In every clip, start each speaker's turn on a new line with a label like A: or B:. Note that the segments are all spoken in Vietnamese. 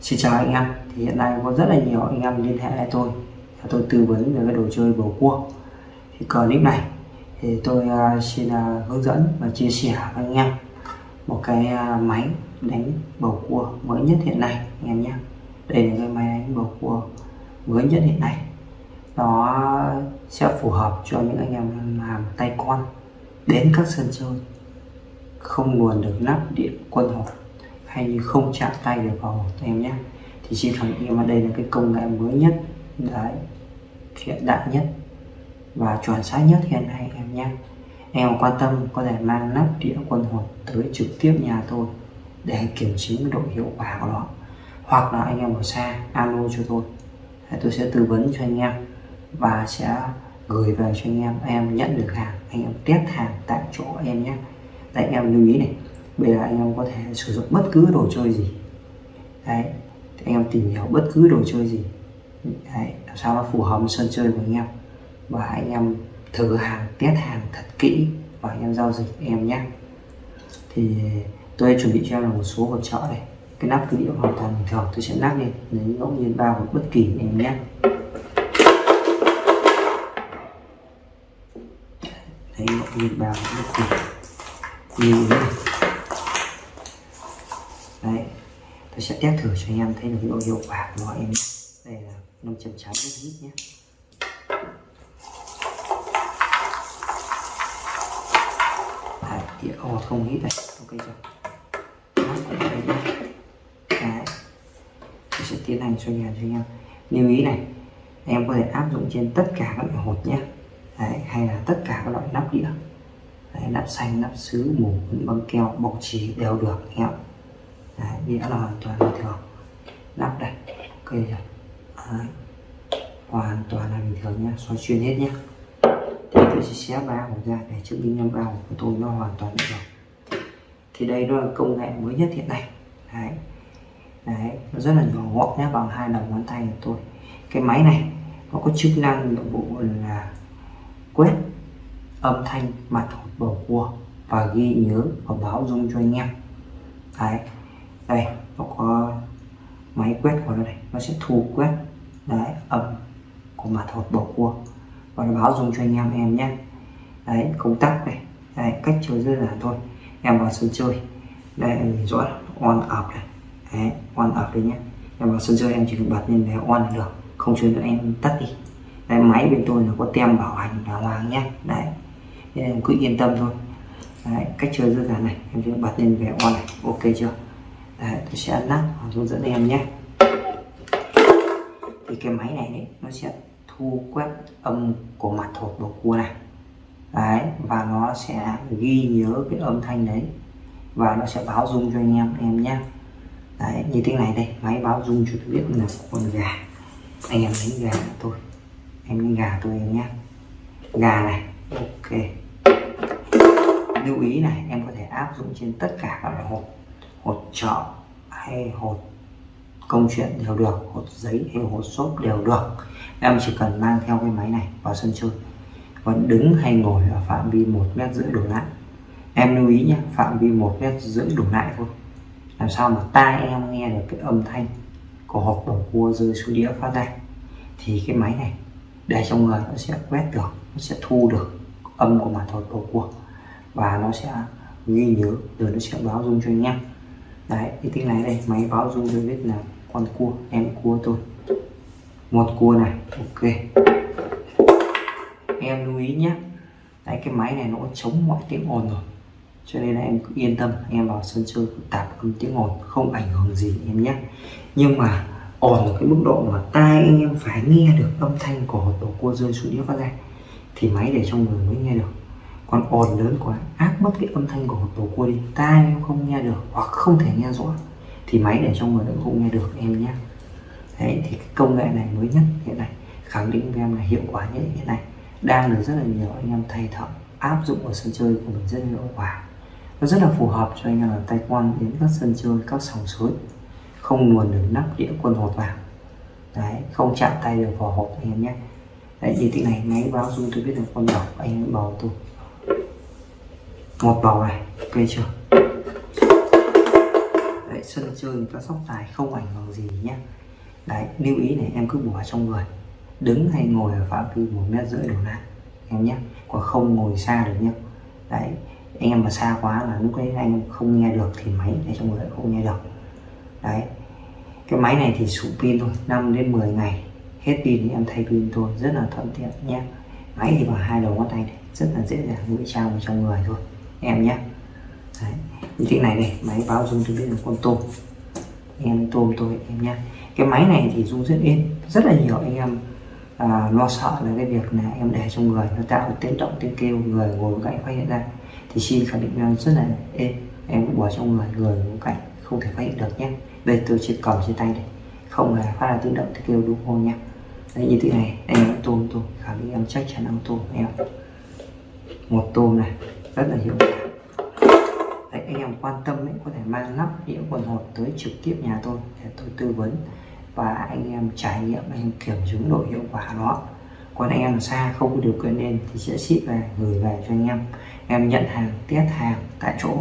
A: Xin chào anh em. Thì hiện nay có rất là nhiều anh em liên hệ với tôi. Và tôi tư vấn về cái đồ chơi bầu cua. Thì clip này thì tôi uh, xin uh, hướng dẫn và chia sẻ với anh em một cái uh, máy đánh bầu cua mới nhất hiện nay anh em nhé. Đây là cái máy đánh bầu cua mới nhất hiện nay. Nó sẽ phù hợp cho những anh em làm tay con đến các sân chơi. Không nguồn được nắp điện quân hộp hay như không chạm tay được vào em nhé. Thì xin khẳng định mà đây là cái công nghệ mới nhất, đấy, hiện đại nhất và chuẩn xác nhất hiện nay em nhé. Em quan tâm, có thể mang nắp đĩa quân hột tới trực tiếp nhà tôi để kiểm chứng độ hiệu quả của nó. Hoặc là anh em ở xa, alo cho tôi. Tôi sẽ tư vấn cho anh em và sẽ gửi về cho anh em. Em nhận được hàng, anh em test hàng tại chỗ em nhé. Tại em lưu ý này bây giờ anh em có thể sử dụng bất cứ đồ chơi gì. Đấy thì anh em tìm hiểu bất cứ đồ chơi gì. Đấy, làm sao nó phù hợp với sân chơi của anh em. Và anh em thử hàng test hàng thật kỹ và anh em giao dịch em nhé. Thì tôi chuẩn bị cho em là một số hỗ trợ này. Cái nắp cứ đĩa hoàn toàn bình thường tôi sẽ nắp lên lấy ngẫu nhiên bao một bất kỳ em nhé. Lấy ngẫu nhiên bao một bất kỳ. Như thế này đấy tôi sẽ test thử cho anh em thấy được độ hiệu quả của nó em đây là năm chấm trái rất ít nhé. Đấy đĩa ồ không hít này. Ok chưa? Đó, đây nhé đấy. Tôi sẽ tiến hành cho anh em cho anh em. Lưu ý này em có thể áp dụng trên tất cả các loại hột nhé. Đấy, hay là tất cả các loại nắp đĩa. Đấy, nắp xanh nắp sứ mù băng keo bọc chỉ đều được anh em đấy, đĩa là hoàn toàn bình thường. Lắp đây ok rồi đấy. hoàn toàn là bình thường nhá xoay xuyên hết nhé thì tôi sẽ xé ba hộp ra để chứng minh năm ba hộp của tôi nó hoàn toàn bình thường. Thì đây nó là công nghệ mới nhất hiện nay. Đấy. Đấy nó rất là nhỏ gọn nhé bằng hai đầu ngón tay của tôi. Cái máy này nó có chức năng nhiệm vụ là quét âm thanh mặt hột bầu cua và ghi nhớ và báo dung cho anh em. Đấy đây nó có máy quét của nó đây nó sẽ thu quét đấy âm của mặt hột bầu cua và nó báo dùng cho anh em em nhé. Đấy công tắc này. Đấy, cách chơi rất là thôi. Em vào sân chơi. Đây rõ on off này. Đấy on off đấy nhé. Em vào sân chơi em chỉ cần bật lên để on là được. Không chơi nữa em tắt đi. Đấy, máy bên tôi nó có tem bảo hành đàng hoàng nhé. Đấy nên em cứ yên tâm thôi. Đấy, cách chơi rất là này. Em chỉ bật lên về on này. Ok chưa? Đấy, tôi sẽ ấn nắp hướng dẫn em nhé. Thì cái máy này đấy nó sẽ thu quét âm của mặt hộp bầu cua này. Đấy và nó sẽ ghi nhớ cái âm thanh đấy. Và nó sẽ báo dung cho anh em em nhé. Đấy như thế này đây máy báo dung cho tôi biết là con gà. Anh em đánh gà tôi. Em đánh gà tôi em nhé. Gà này ok. Lưu ý này em có thể áp dụng trên tất cả các loại hộp hột trọ hay hột công chuyện đều được, hột giấy hay hột xốp đều được. Em chỉ cần mang theo cái máy này vào sân chơi. Vẫn đứng hay ngồi ở phạm vi một mét rưỡi đổ lại. Em lưu ý nhé, phạm vi một mét rưỡi đổ lại thôi. Làm sao mà tai em nghe được cái âm thanh của hộp bầu cua rơi xuống đĩa phát ra? Thì cái máy này, để trong người nó sẽ quét được, nó sẽ thu được âm của mặt hột bầu cua. Và nó sẽ ghi nhớ, rồi nó sẽ báo dung cho anh em đấy thì tiếng này đây, máy báo dung cho biết là con cua, em cua tôi một cua này, ok. Em lưu ý nhé. Đấy, cái máy này nó chống mọi tiếng ồn rồi. Cho nên là em cứ yên tâm, em vào sân chơi tạp âm tiếng ồn, không ảnh hưởng gì em nhé. Nhưng mà ồn ở cái mức độ mà tai anh em phải nghe được âm thanh của tổ cua rơi xuống đĩa phát ra, thì máy để trong người mới nghe được còn ồn lớn quá áp mất cái âm thanh của hộp bầu cua đi, tai em không nghe được hoặc không thể nghe rõ. Thì máy để trong người cũng không nghe được, em nhé. Đấy, thì cái công nghệ này mới nhất hiện nay, khẳng định với em là hiệu quả nhất hiện nay. Đang được rất là nhiều anh em thay thợ áp dụng ở sân chơi của mình rất hiệu quả. Nó rất là phù hợp cho anh em là tay quan đến các sân chơi, các sòng suối không nguồn được nắp đĩa quân hột vào. Đấy, không chạm tay được vào hộp anh em nhé. Đấy, như thế này, máy báo dung tôi biết được con bầu anh em bầu tôi một bầu này, ok chưa? Đấy, sân chơi người ta sóc tài, không ảnh hưởng gì nhé đấy, lưu ý này, em cứ bỏ trong người. Đứng hay ngồi ở phạm vi một mét rưỡi đổ lại em nhé còn không ngồi xa được nhé đấy, anh em mà xa quá là lúc đấy anh không nghe được thì máy để trong người không nghe được. Đấy, cái máy này thì sụp pin thôi 5 đến 10 ngày. Hết pin thì em thay pin thôi, rất là thuận tiện nhé máy thì vào hai đầu ngón tay này, rất là dễ dàng ngụy trang vào trong người thôi em nhé. Đấy. như thế này đây máy báo dung tôi biết là con tôm. Em tôm tôi em nhé. Cái máy này thì dung rất yên, rất là nhiều anh em à, lo sợ là cái việc là em để trong người nó tạo tiếng động tiếng kêu người ngồi cạnh phát hiện ra. Thì xin khẳng định em rất là êm em cũng bỏ trong người người ngồi cạnh không thể phát hiện được nhé. Đây tôi chỉ cầm trên tay đây không là phát ra tiếng động tiếng kêu đúng không nhé. Đấy như thế này em tôm tôm khẳng định em chắc chắn ăn tôm em. Một tôm này rất là hiệu quả. Đấy, anh em quan tâm ấy, có thể mang lắp đĩa quần hột tới trực tiếp nhà tôi để tôi tư vấn và anh em trải nghiệm anh em kiểm chứng độ hiệu quả đó còn anh em ở xa không có điều kiện lên thì sẽ ship về gửi về cho anh em. Em nhận hàng test hàng tại chỗ.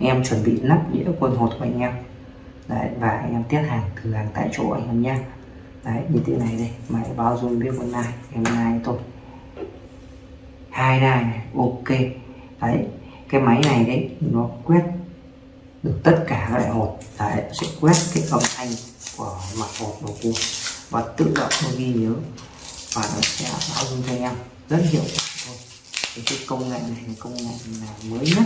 A: Anh em chuẩn bị lắp đĩa quần hột của anh em. Đấy và anh em test hàng thử hàng tại chỗ anh em nhé. Đấy như thế này đây máy báo dung biết con này em này tôi. Hai này ok đấy cái máy này đấy nó quét được tất cả các loại hột đấy sẽ quét cái âm thanh của mặt hột đầu cua và tự động nó ghi nhớ và nó sẽ báo dung cho em. Rất hiệu quả thôi thì cái công nghệ này công nghệ là mới nhất.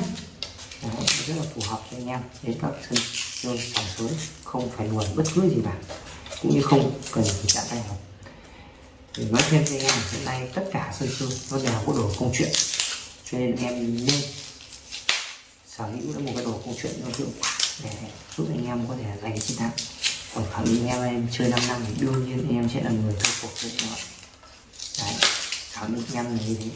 A: Đấy, rất là phù hợp cho anh em. Đến các sân chơi sòng suối không phải luồn bất cứ gì cả. Cũng như không cần phải chạm tay hột để nói thêm cho anh em hiện nay tất cả sân chơi nó đều có đồ công chuyện cho nên em nên sở hữu một cái đồ công chuyện nó hiệu quả để giúp anh em có thể giành chiến thắng. Còn khẳng định em em chơi 5 năm thì đương nhiên em sẽ là người thua cuộc với mọi đấy khẳng định em là như thế.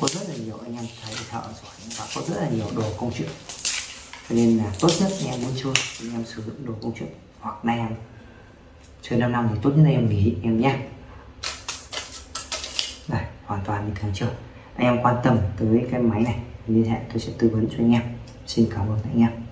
A: Có rất là nhiều anh em thấy thợ giỏi và có rất là nhiều đồ công chuyện. Cho nên là tốt nhất anh em muốn chơi thì anh em sử dụng đồ công chuyện hoặc là em chơi 5 năm thì tốt nhất là em nghỉ, em nhé đây, hoàn toàn bình thường chưa? Anh em quan tâm tới cái máy này liên hệ tôi sẽ tư vấn cho anh em. Xin cảm ơn anh em.